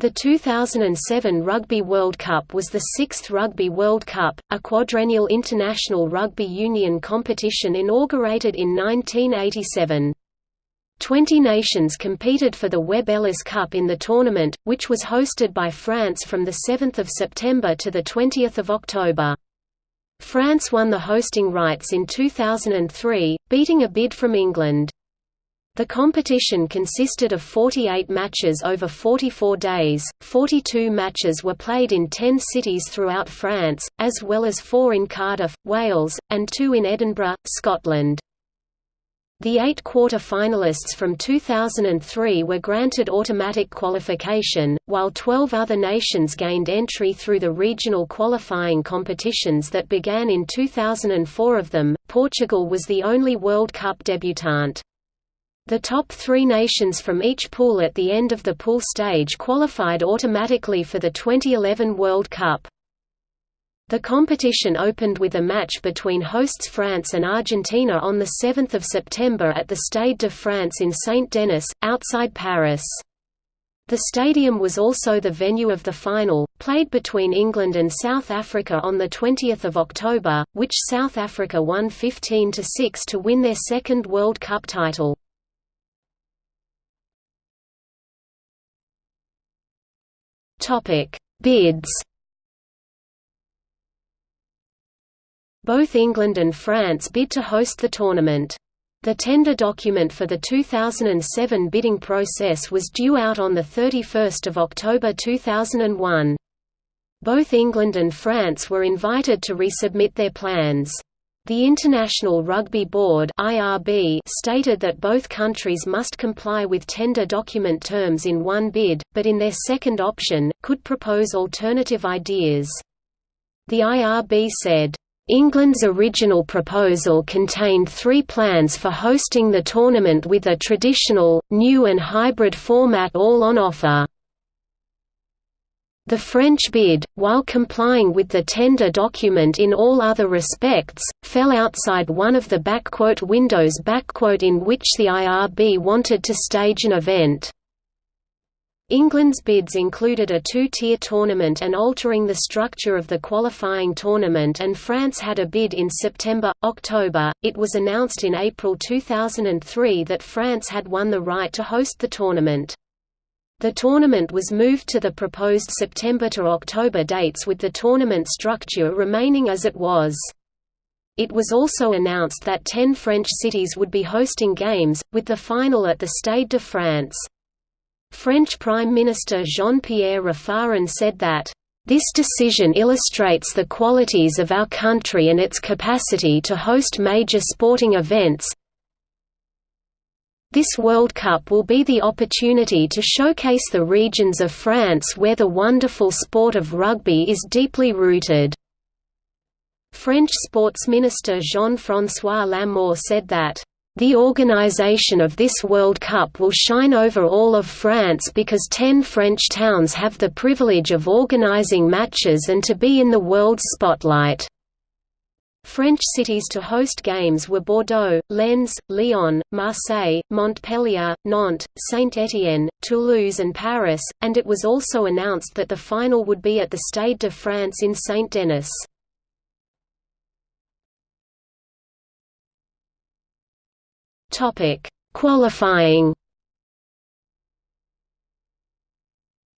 The 2007 Rugby World Cup was the sixth Rugby World Cup, a quadrennial international rugby union competition inaugurated in 1987. Twenty nations competed for the Webb Ellis Cup in the tournament, which was hosted by France from 7 September to 20 October. France won the hosting rights in 2003, beating a bid from England. The competition consisted of 48 matches over 44 days, 42 matches were played in 10 cities throughout France, as well as four in Cardiff, Wales, and two in Edinburgh, Scotland. The eight quarter-finalists from 2003 were granted automatic qualification, while 12 other nations gained entry through the regional qualifying competitions that began in 2004 of them, Portugal was the only World Cup debutante. The top three nations from each pool at the end of the pool stage qualified automatically for the 2011 World Cup. The competition opened with a match between hosts France and Argentina on 7 September at the Stade de France in Saint-Denis, outside Paris. The stadium was also the venue of the final, played between England and South Africa on 20 October, which South Africa won 15–6 to win their second World Cup title. Topic: Bids. Both England and France bid to host the tournament. The tender document for the 2007 bidding process was due out on 31 October 2001. Both England and France were invited to resubmit their plans. The International Rugby Board (IRB) stated that both countries must comply with tender document terms in one bid, but in their second option, could propose alternative ideas. The IRB said, England's original proposal contained three plans for hosting the tournament with a traditional, new and hybrid format all on offer. The French bid, while complying with the tender document in all other respects, fell outside one of the windows in which the IRB wanted to stage an event. England's bids included a two-tier tournament and altering the structure of the qualifying tournament and France had a bid in September, October. It was announced in April 2003 that France had won the right to host the tournament. The tournament was moved to the proposed September to October dates with the tournament structure remaining as it was. It was also announced that ten French cities would be hosting games, with the final at the Stade de France. French Prime Minister Jean-Pierre Raffarin said that, "...this decision illustrates the qualities of our country and its capacity to host major sporting events, this World Cup will be the opportunity to showcase the regions of France where the wonderful sport of rugby is deeply rooted." French sports minister Jean-François Lamour said that, "...the organisation of this World Cup will shine over all of France because ten French towns have the privilege of organising matches and to be in the world's spotlight." French cities to host games were Bordeaux, Lens, Lyon, Marseille, Montpellier, Nantes, Saint-Étienne, Toulouse and Paris, and it was also announced that the final would be at the Stade de France in Saint-Denis. Qualifying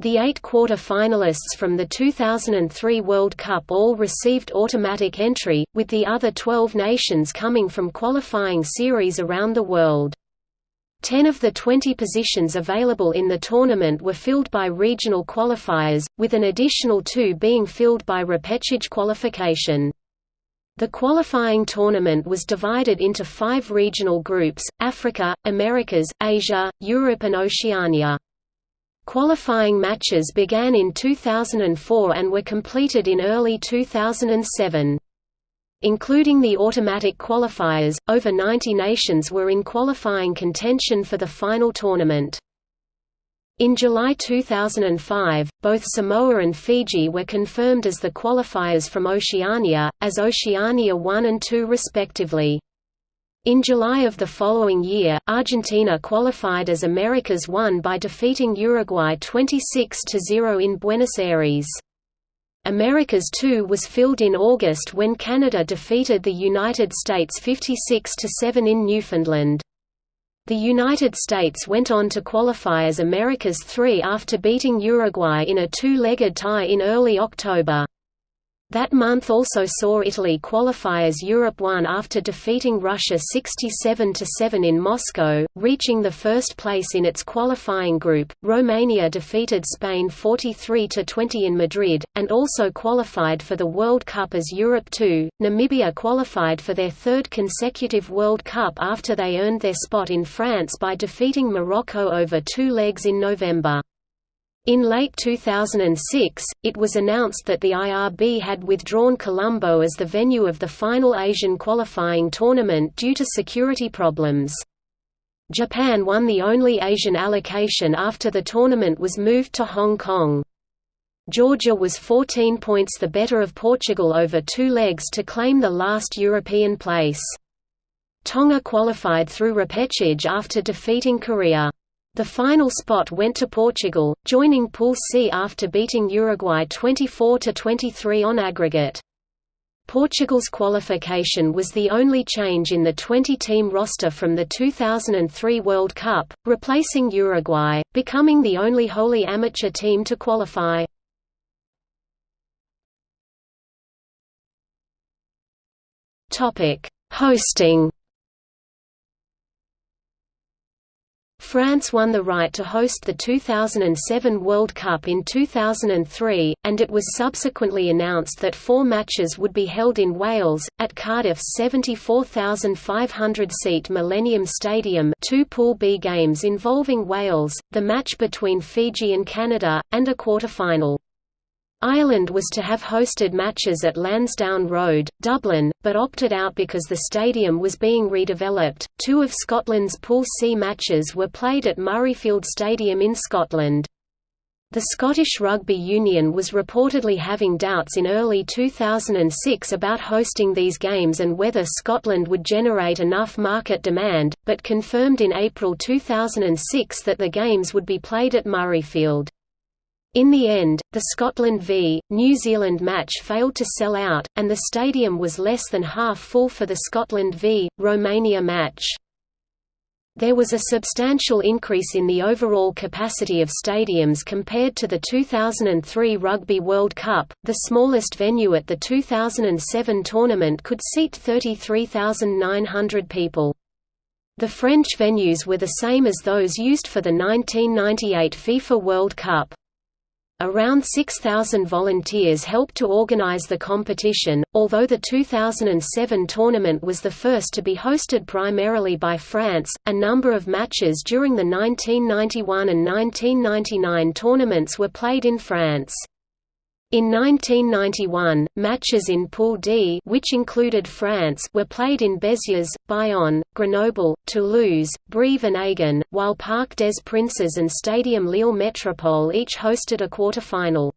The eight quarter-finalists from the 2003 World Cup all received automatic entry, with the other 12 nations coming from qualifying series around the world. Ten of the 20 positions available in the tournament were filled by regional qualifiers, with an additional two being filled by repechage qualification. The qualifying tournament was divided into five regional groups, Africa, Americas, Asia, Europe and Oceania. Qualifying matches began in 2004 and were completed in early 2007. Including the automatic qualifiers, over 90 nations were in qualifying contention for the final tournament. In July 2005, both Samoa and Fiji were confirmed as the qualifiers from Oceania, as Oceania 1 and 2 respectively. In July of the following year, Argentina qualified as America's 1 by defeating Uruguay 26–0 in Buenos Aires. America's 2 was filled in August when Canada defeated the United States 56–7 in Newfoundland. The United States went on to qualify as America's 3 after beating Uruguay in a two-legged tie in early October. That month also saw Italy qualify as Europe 1 after defeating Russia 67–7 in Moscow, reaching the first place in its qualifying group. Romania defeated Spain 43–20 in Madrid, and also qualified for the World Cup as Europe 2. Namibia qualified for their third consecutive World Cup after they earned their spot in France by defeating Morocco over two legs in November. In late 2006, it was announced that the IRB had withdrawn Colombo as the venue of the final Asian qualifying tournament due to security problems. Japan won the only Asian allocation after the tournament was moved to Hong Kong. Georgia was 14 points the better of Portugal over two legs to claim the last European place. Tonga qualified through repechage after defeating Korea. The final spot went to Portugal, joining Pool C after beating Uruguay 24–23 on aggregate. Portugal's qualification was the only change in the 20-team roster from the 2003 World Cup, replacing Uruguay, becoming the only wholly amateur team to qualify. Hosting France won the right to host the 2007 World Cup in 2003, and it was subsequently announced that four matches would be held in Wales, at Cardiff's 74,500-seat Millennium Stadium two Pool B games involving Wales, the match between Fiji and Canada, and a quarter-final. Ireland was to have hosted matches at Lansdowne Road, Dublin, but opted out because the stadium was being redeveloped. Two of Scotland's Pool C matches were played at Murrayfield Stadium in Scotland. The Scottish Rugby Union was reportedly having doubts in early 2006 about hosting these games and whether Scotland would generate enough market demand, but confirmed in April 2006 that the games would be played at Murrayfield. In the end, the Scotland v. New Zealand match failed to sell out, and the stadium was less than half full for the Scotland v. Romania match. There was a substantial increase in the overall capacity of stadiums compared to the 2003 Rugby World Cup. The smallest venue at the 2007 tournament could seat 33,900 people. The French venues were the same as those used for the 1998 FIFA World Cup. Around 6,000 volunteers helped to organize the competition, although the 2007 tournament was the first to be hosted primarily by France. A number of matches during the 1991 and 1999 tournaments were played in France. In 1991, matches in Pool D which included France were played in Béziers, Bayonne, Grenoble, Toulouse, Brive and Agen, while Parc des Princes and Stadium Lille Métropole each hosted a quarter-final.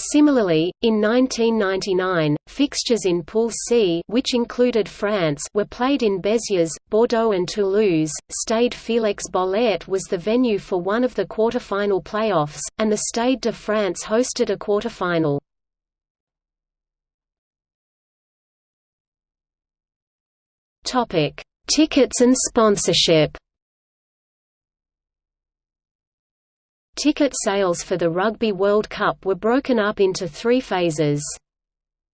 Similarly, in 1999, fixtures in Pool C which included France were played in Béziers, Bordeaux and Toulouse. Stade Félix Bollaert was the venue for one of the quarter-final playoffs, and the Stade de France hosted a quarter-final. Tickets and sponsorship Ticket sales for the Rugby World Cup were broken up into three phases.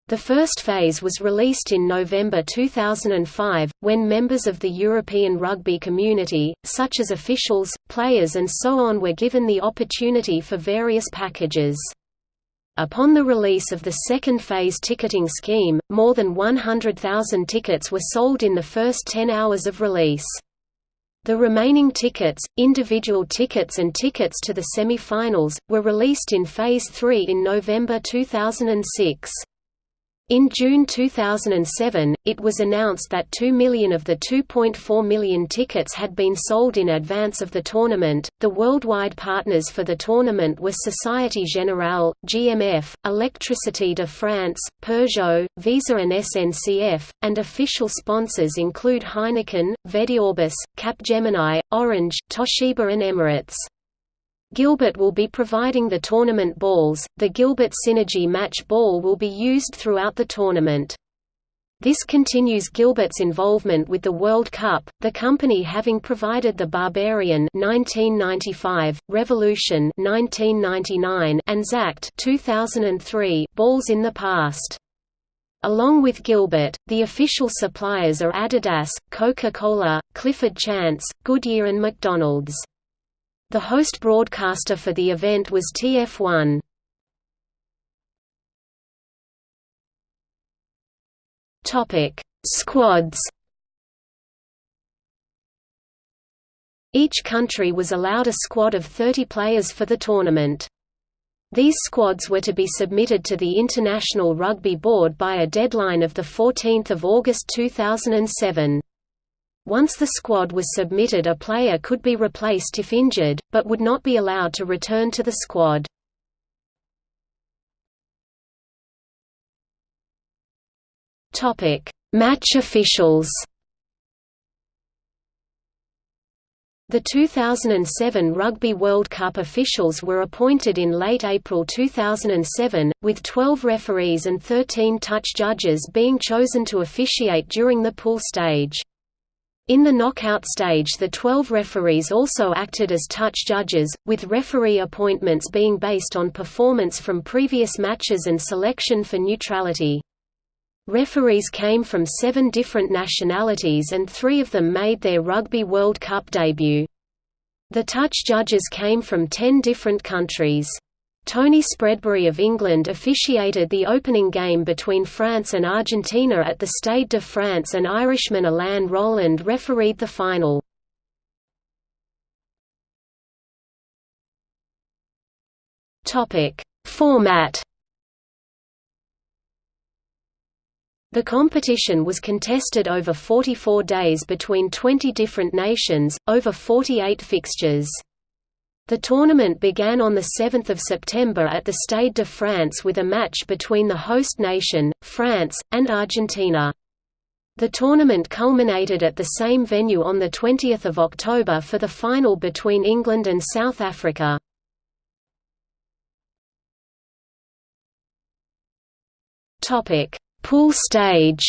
The first phase was released in November 2005, when members of the European rugby community, such as officials, players and so on were given the opportunity for various packages. Upon the release of the second phase ticketing scheme, more than 100,000 tickets were sold in the first 10 hours of release. The remaining tickets, individual tickets and tickets to the semi-finals, were released in Phase 3 in November 2006. In June 2007, it was announced that 2 million of the 2.4 million tickets had been sold in advance of the tournament. The worldwide partners for the tournament were Société Générale, GMF, Électricité de France, Peugeot, Visa and SNCF, and official sponsors include Heineken, Vediorbis, Capgemini, Orange, Toshiba and Emirates. Gilbert will be providing the tournament balls. The Gilbert Synergy Match Ball will be used throughout the tournament. This continues Gilbert's involvement with the World Cup, the company having provided the Barbarian 1995, Revolution 1999, and Xact 2003 balls in the past. Along with Gilbert, the official suppliers are Adidas, Coca-Cola, Clifford Chance, Goodyear and McDonald's. The host broadcaster for the event was TF1. Topic: Squads. Each country was allowed a squad of 30 players for the tournament. These squads were to be submitted to the International Rugby Board by a deadline of 14 August 2007. Once the squad was submitted a player could be replaced if injured, but would not be allowed to return to the squad. Match officials The 2007 Rugby World Cup officials were appointed in late April 2007, with 12 referees and 13 touch judges being chosen to officiate during the pool stage. In the knockout stage the 12 referees also acted as touch judges, with referee appointments being based on performance from previous matches and selection for neutrality. Referees came from seven different nationalities and three of them made their Rugby World Cup debut. The touch judges came from ten different countries. Tony Spreadbury of England officiated the opening game between France and Argentina at the Stade de France and Irishman Alain Rolland refereed the final. Format The competition was contested over 44 days between 20 different nations, over 48 fixtures. The tournament began on 7 September at the Stade de France with a match between the host nation, France, and Argentina. The tournament culminated at the same venue on 20 October for the final between England and South Africa. Pool stage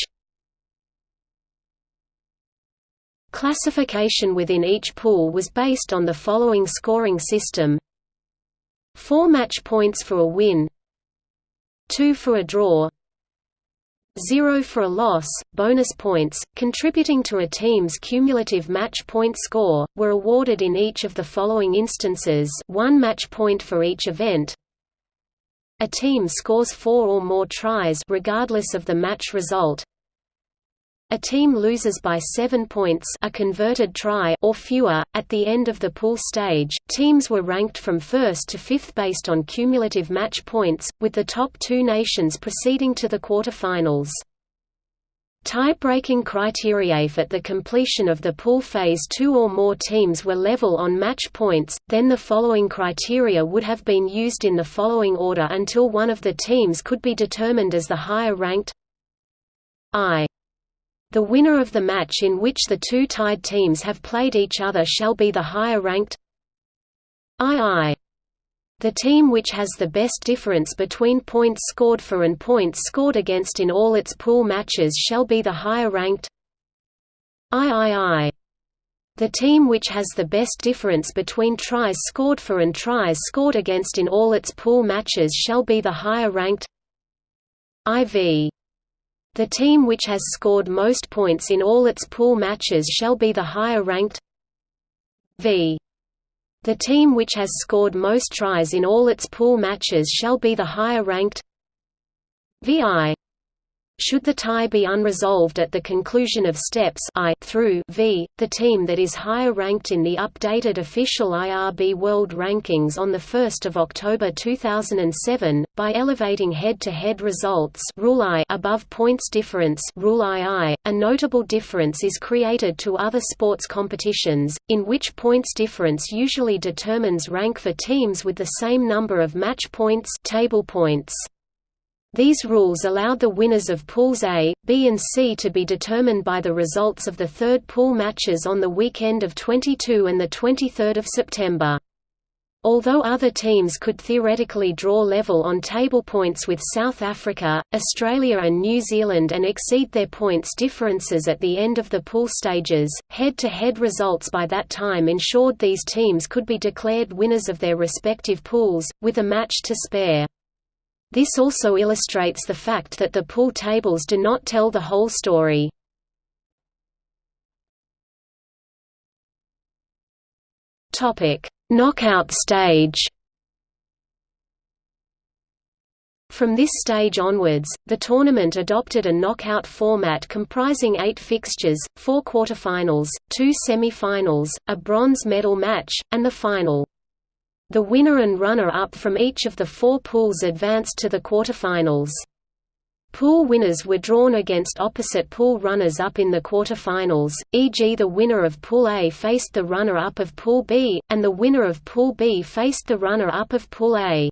Classification within each pool was based on the following scoring system 4 match points for a win 2 for a draw 0 for a loss. Bonus points, contributing to a team's cumulative match point score, were awarded in each of the following instances one match point for each event. A team scores four or more tries regardless of the match result. A team loses by 7 points a converted try or fewer. At the end of the pool stage, teams were ranked from first to fifth based on cumulative match points, with the top two nations proceeding to the quarterfinals. Tie-breaking criteria if at the completion of the pool phase two or more teams were level on match points, then the following criteria would have been used in the following order until one of the teams could be determined as the higher-ranked I. The winner of the match in which the two tied teams have played each other shall be the higher-ranked II. The team which has the best difference between points scored for and points scored against in all its pool matches shall be the higher-ranked III. The team which has the best difference between tries scored for and tries scored against in all its pool matches shall be the higher-ranked IV. The team which has scored most points in all its pool matches shall be the higher-ranked V. The team which has scored most tries in all its pool matches shall be the higher-ranked VI. Should the tie be unresolved at the conclusion of steps I through V, the team that is higher ranked in the updated official IRB World Rankings on 1 October 2007, by elevating head-to-head -head results rule I above points difference rule II, a notable difference is created to other sports competitions, in which points difference usually determines rank for teams with the same number of match points table points. These rules allowed the winners of Pools A, B and C to be determined by the results of the third pool matches on the weekend of 22 and 23 September. Although other teams could theoretically draw level on table points with South Africa, Australia and New Zealand and exceed their points differences at the end of the pool stages, head-to-head -head results by that time ensured these teams could be declared winners of their respective pools, with a match to spare. This also illustrates the fact that the pool tables do not tell the whole story. Knockout stage. From this stage onwards, the tournament adopted a knockout format comprising eight fixtures, four quarterfinals, two semi-finals, a bronze medal match, and the final. The winner and runner-up from each of the four pools advanced to the quarterfinals. Pool winners were drawn against opposite pool runners-up in the quarterfinals, e.g. the winner of Pool A faced the runner-up of Pool B, and the winner of Pool B faced the runner-up of Pool A.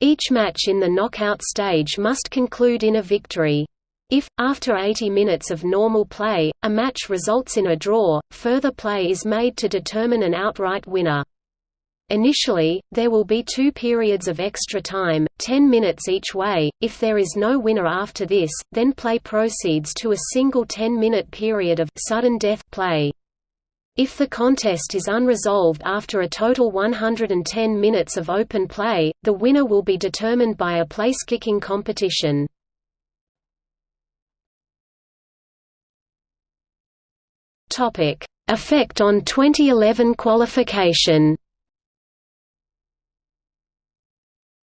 Each match in the knockout stage must conclude in a victory. If, after 80 minutes of normal play, a match results in a draw, further play is made to determine an outright winner. Initially, there will be two periods of extra time, 10 minutes each way. If there is no winner after this, then play proceeds to a single 10-minute period of sudden death play. If the contest is unresolved after a total 110 minutes of open play, the winner will be determined by a place-kicking competition. Effect on 2011 qualification.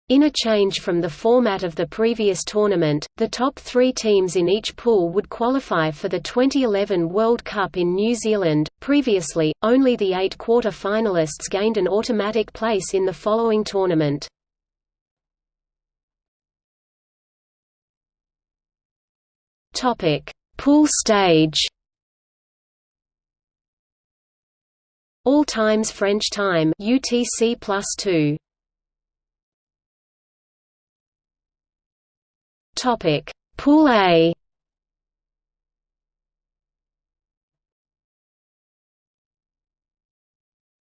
In a change from the format of the previous tournament, the top three teams in each pool would qualify for the 2011 World Cup in New Zealand. Previously, only the eight quarter finalists gained an automatic place in the following tournament. Pool stage. All times French time UTC plus 2. Topic: Pool A.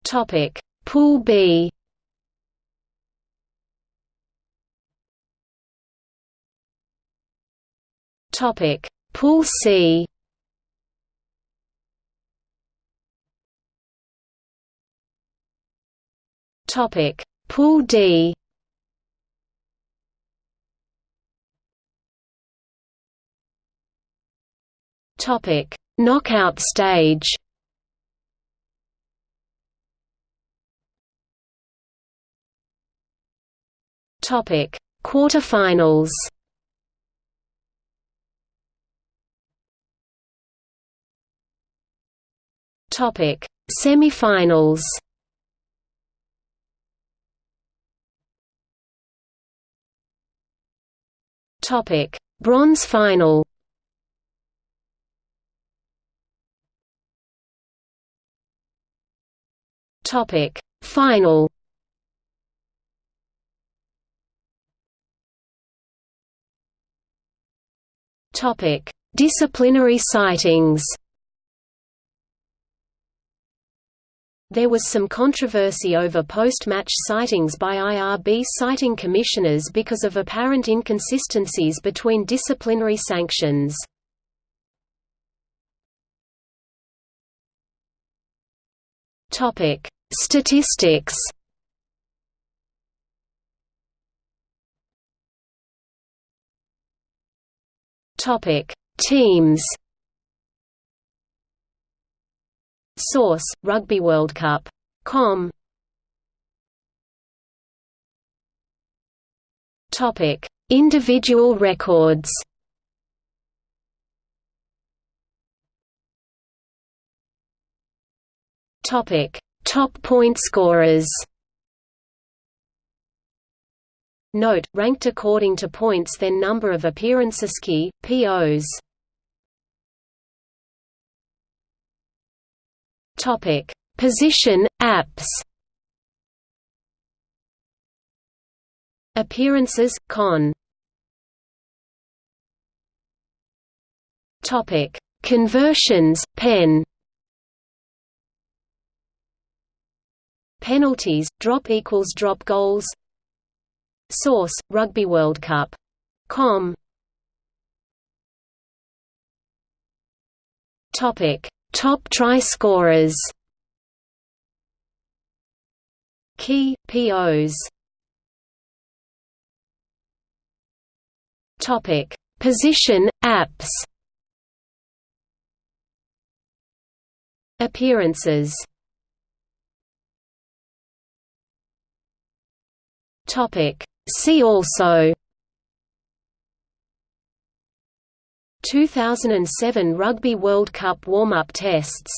Topic: Pool B. Topic: Pool C. Topic: Pool D. Topic: Knockout stage. Topic: Quarterfinals. Topic: Semifinals. Topic: Bronze final. Topic Final Topic Disciplinary citings There was some controversy over post-match citings by IRB citing commissioners because of apparent inconsistencies between disciplinary sanctions. Statistics Topic: Teams. Source: Rugby World Cup. Com. Topic: Individual records. Topic: Top point scorers. Note, ranked according to points then number of appearances key, POs. Topic: Position apps. Appearances con. Topic: Conversions pen. Penalties drop equals drop goals. Source Rugby World Cup. Com. Topic: Top try scorers. Key POs. Topic: Position apps. Appearances. Topic: See also 2007 Rugby World Cup warm-up tests